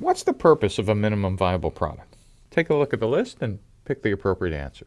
What's the purpose of a minimum viable product? Take a look at the list and pick the appropriate answer.